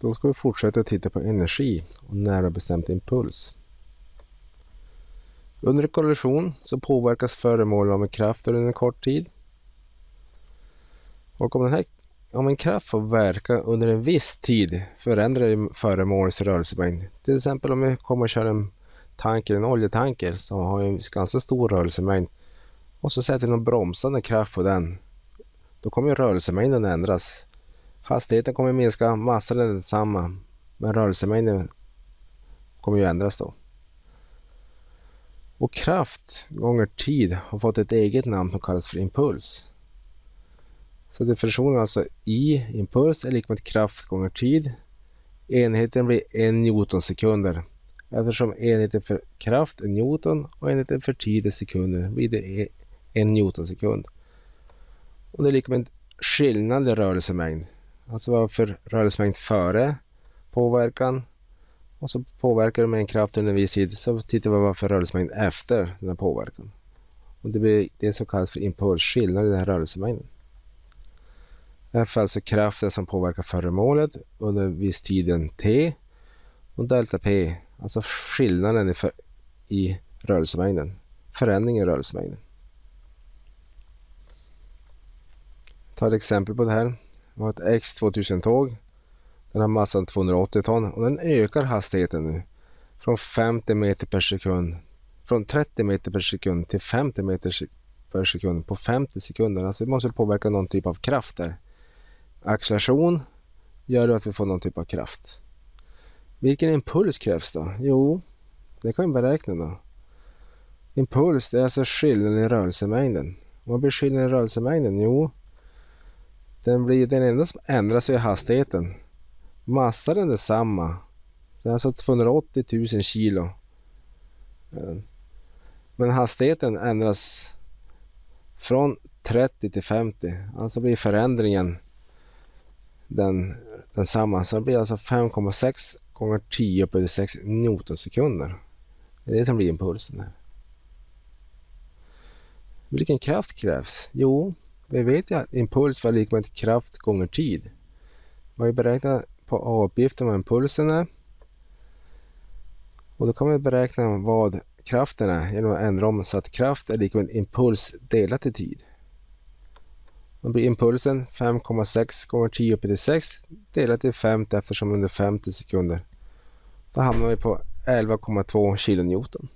Då ska vi fortsätta titta på energi och nära bestämt impuls. Under en kollision så påverkas föremål av en kraft under en kort tid. Och om, den här, om en kraft får verka under en viss tid förändrar föremålets rörelsemängd. Till exempel om vi kommer att köra en tanker, en oljetanker som har en ganska stor rörelsemängd och så sätter vi någon bromsande kraft på den. Då kommer rörelsemängden ändras. Hastigheten kommer minska, massan är densamma men rörelsemängden kommer ju ändras då. Och kraft gånger tid har fått ett eget namn som kallas för impuls. Så definitionen alltså I impuls är lika med kraft gånger tid. Enheten blir en newtonsekunder. Eftersom enheten för kraft är newton och enheten för tid är sekunder blir det en newtonsekund. Och det är lika med skillnad i rörelsemängd. Alltså vad för rörelsemängd före påverkan och så påverkar det med en kraft under en viss tid så tittar vi vad för rörelsemängd efter den här påverkan. Och det blir det som kallas för impulsskillnad i den här rörelsemängden. F är alltså kraften som påverkar föremålet under viss tiden t och delta p alltså skillnaden i, för, i rörelsemängden, förändringen i rörelsemängden. Ta ett exempel på det här. Vi har ett X2000 tåg den har massan 280 ton och den ökar hastigheten nu från 50 meter per sekund från 30 meter per sekund till 50 meter per sekund på 50 sekunder. Alltså det måste påverka någon typ av kraft där. Acceleration gör att vi får någon typ av kraft. Vilken impuls krävs då? Jo, det kan vi beräkna då. Impuls det är alltså skillnaden i rörelsemängden. Vad blir skillnaden i rörelsemängden? Jo, den, blir, den enda som ändras är hastigheten. Massan är densamma. Det är alltså 280 000 kilo. Eh, men hastigheten ändras från 30 till 50. Alltså blir förändringen den, densamma. Så det blir alltså 5,6 gånger 10 på 6 newtonsekunder. Det är det som blir impulsen. Här. Vilken kraft krävs? Jo, vi vet ju att impuls var lika med kraft gånger tid. Man har ju beräknat på avgiften vad impulsen är. Och då kan man beräkna vad kraften är genom att ändra om så att kraft är lika med impuls delat i tid. Då blir impulsen 5,6 gånger 10 upp till 6 delat till 50 eftersom under 50 sekunder. Då hamnar vi på 11,2 kilonewton.